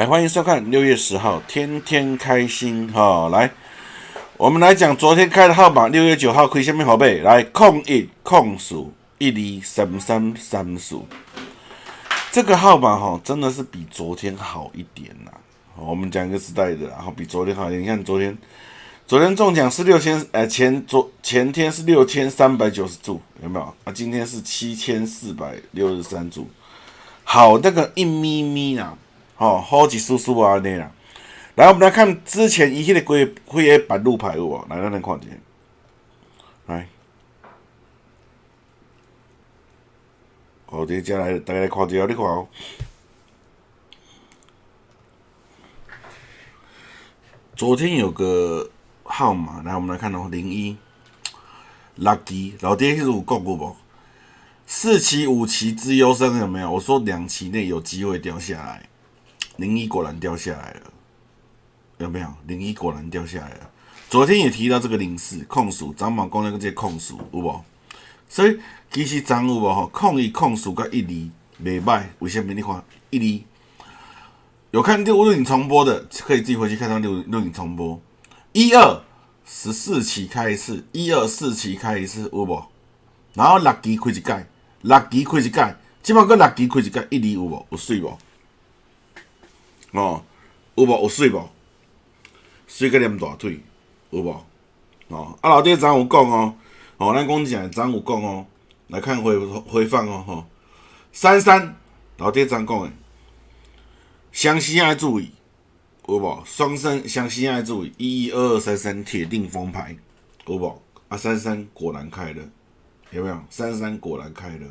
来，欢迎收看六月十号，天天开心哈！来，我们来讲昨天开的号码，六月九号亏下面宝贝，来控一控数一二三三三数，这个号码哈，真的是比昨天好一点呐。我们讲一个时代的，然后比昨天好一点。你看昨天，昨天中奖是六千，呃，前昨前天是六千三百九十注，有没有？啊，今天是七千四百六十三注，好那个一咪咪啊！哦，好几叔叔啊，那啦。来，我们来看之前一系列规规诶板路牌哦，来，咱来看一下。来，好，接下来大家来看一下，你看哦。昨天有个号码，来，我们来看哦，零一，lucky，老爹是有讲过不？四期、五期之优生有没有？我说两期内有机会掉下来。零一果然掉下来了，有没有？零一果然掉下来了。昨天也提到这个零四控数，张毛讲那个这控数有无？所以其实张有无吼？控一控数甲一厘袂歹，为什么？你看一厘有看录录影重播的，可以自己回去看到录录影重播。一二十四期开一次，一二四期开一次有无？然后六期开一届，六期开一届，即摆个六期开一届，一厘有无？有水无？哦，有无有水无？水个连大腿，有无？哦，啊老爹昨有讲哦，哦，咱讲正昨有讲哦，来看回回放哦，吼，三三，老爹昨讲诶，湘西爱注意，有无？双生湘西爱注意，一一二二三三铁定封牌，有无？啊，三三果然开了，有没有？三三果然开了，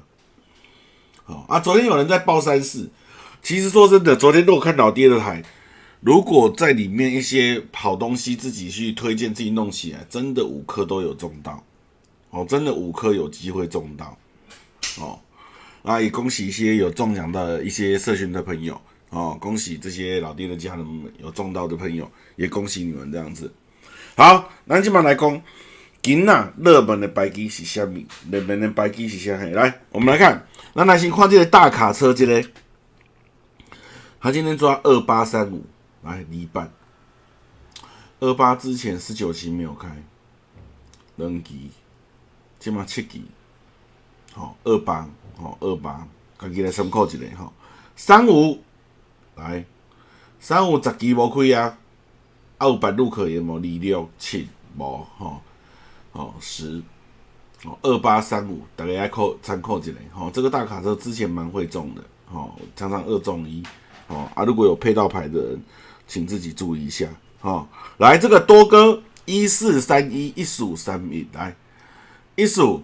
好啊，昨天有人在报三四。其实说真的，昨天如果看老爹的台，如果在里面一些好东西自己去推荐，自己弄起来，真的五颗都有中到，哦，真的五颗有机会中到，哦，那也恭喜一些有中奖的一些社群的朋友，哦，恭喜这些老爹的家人们有中到的朋友，也恭喜你们这样子。好，那今晚来讲，今仔热门的白机是虾米？热门的白机是虾米？来，我们来看，那来先看这个大卡车这个。他今天抓二八三五来离半，二八之前十九期没有开，两期，起码七期，好二八，好二八，家己来参考一下吼。三五来，三五十期无开啊，啊有白路可言无？二六七无吼，哦十，哦二八三五，大家来考参考一下吼。这个大卡车之前蛮会中的，吼常常二中一。哦啊，如果有配到牌的人，请自己注意一下。哦，来这个多哥一四三一一四五三一来一数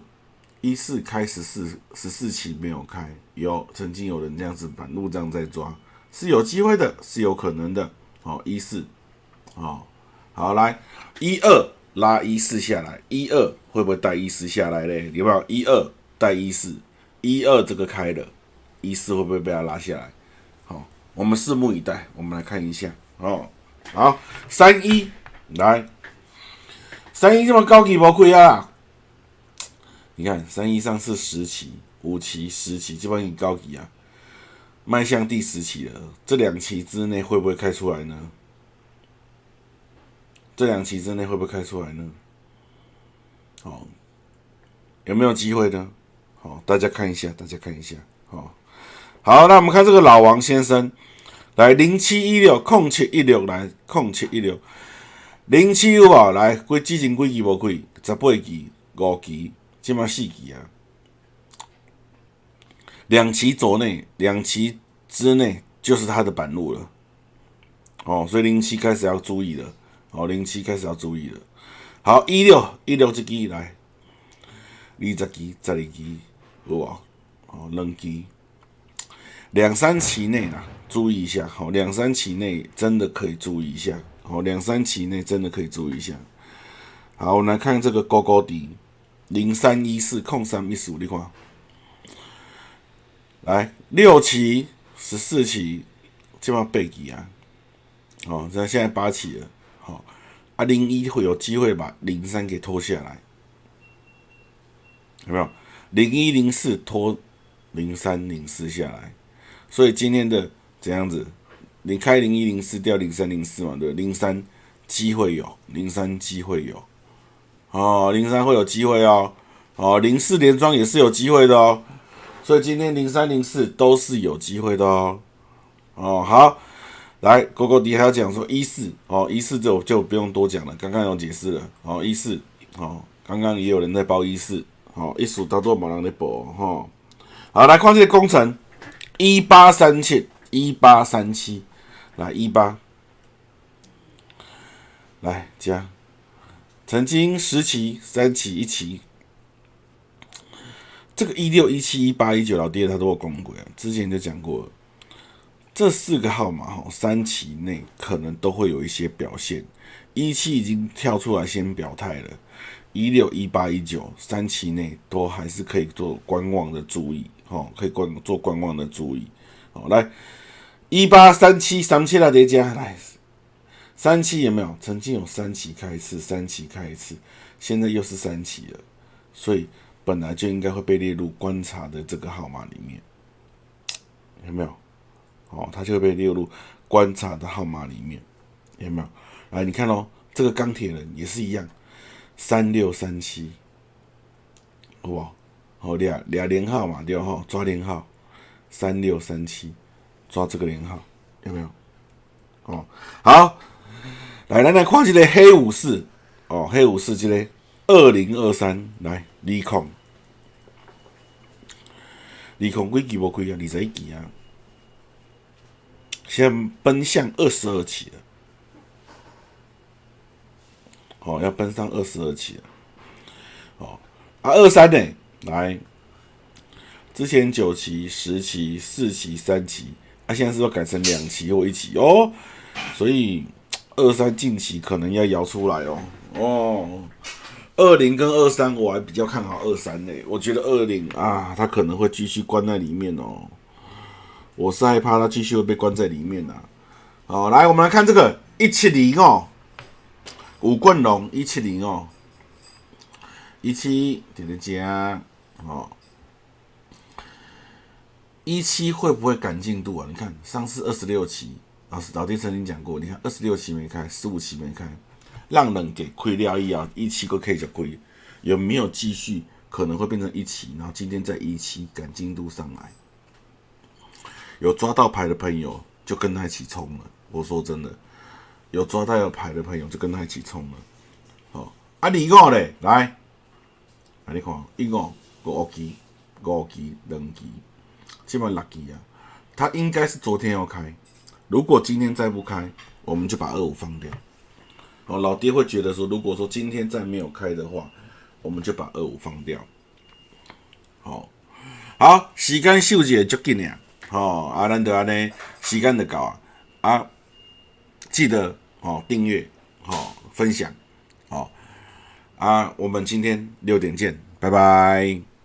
一四开十四十四期没有开，有曾经有人这样子板路这样在抓，是有机会的，是有可能的。哦一四，哦好来一二拉一四下来，一二会不会带一四下来嘞？有没有一二带一四？一二这个开了，一四会不会被他拉下来？我们拭目以待，我们来看一下哦。好，三一来，三一这么高级无亏啊！你看三一上次十期、五期、十期，基本上高级啊，迈向第十期了。这两期之内会不会开出来呢？这两期之内会不会开出来呢？好，有没有机会呢？好，大家看一下，大家看一下。好，好，那我们看这个老王先生。来零七一六空七一六来空七一六。零七有无来几之前几期无开十八期五期即码四期啊。两期左内两期之内就是它的板路了。哦所以零七开始要注意了。哦零七开始要注意了。好一六一六这期来二十期十二期有无？哦两期。两三期内啦注意一下，好，两三期内真的可以注意一下，好，两三期内真的可以注意一下。好，我们来看这个高高低，零三一四空三一十五，你看，来六期、十四期，基本上背几啊？哦，那现在八期了，好，啊零一会有机会把零三给拖下来，有没有？零一零四拖零三零四下来，所以今天的。这样子，你开零一零四掉零三零四嘛，对，零三机会有，零三机会有，哦，零三会有机会哦，哦，零四连庄也是有机会的哦，所以今天零三零四都是有机会的哦，哦，好，来，狗狗迪还要讲说一四，哦，一四就就不用多讲了，刚刚有解释了，哦，一四，哦，刚刚也有人在报一四，哦，一数当做冇人在报，哈，好，来看这个工程，一八三七，一八三七。来一八，来加，曾经十期、三期、一期，这个一六、一七、一八、一九老爹他都有公过啊。之前就讲过，这四个号码哈，三期内可能都会有一些表现。一期已经跳出来先表态了，一六、一八、一九三期内都还是可以做观望的注意，哦，可以观做观望的注意，好来。一八三七三七来叠加来，三七有没有？曾经有三期开一次，三期开一次，现在又是三期了，所以本来就应该会被列入观察的这个号码里面，有没有？哦，它就会被列入观察的号码里面，有没有？来，你看哦，这个钢铁人也是一样，三六三七，好不好？好俩俩连号嘛，对吼，抓零号，三六三七。抓这个零号有没有？哦，好，来来来，看这个黑武士哦，黑武士这个二零二三来利空，利空几期无开啊？二十一期啊，先奔向二十二期了，哦，要奔上二十二期了，哦，啊，二三呢？来，之前九期、十期、四期、三期。他现在是要改成两期或一期哦，所以二三近期可能要摇出来哦。哦，二零跟二三我还比较看好二三呢，我觉得二零啊，它可能会继续关在里面哦。我是害怕它继续会被关在里面呐。好，来我们来看这个一七零哦，五棍龙一七零哦，一七点点加哦。一期会不会赶进度啊？你看上次二十六期，老师老弟曾经讲过，你看二十六期没开，十五期没开，让人给亏掉一啊，一期都可以就亏，有没有继续可能会变成一期？然后今天在一期赶进度上来，有抓到牌的朋友就跟他一起冲了。我说真的，有抓到有牌的朋友就跟他一起冲了。好，啊，二五嘞，来，啊，你看一五五期，五期两期。基本 lucky 啊，它应该是昨天要开，如果今天再不开，我们就把二五放掉。哦，老爹会觉得说，如果说今天再没有开的话，我们就把二五放掉。好，好，时间秀姐就紧了，好，啊，咱得安尼，时间就到啊，啊，记得哦，订阅，哦，分享，哦，啊，我们今天六点见，拜拜。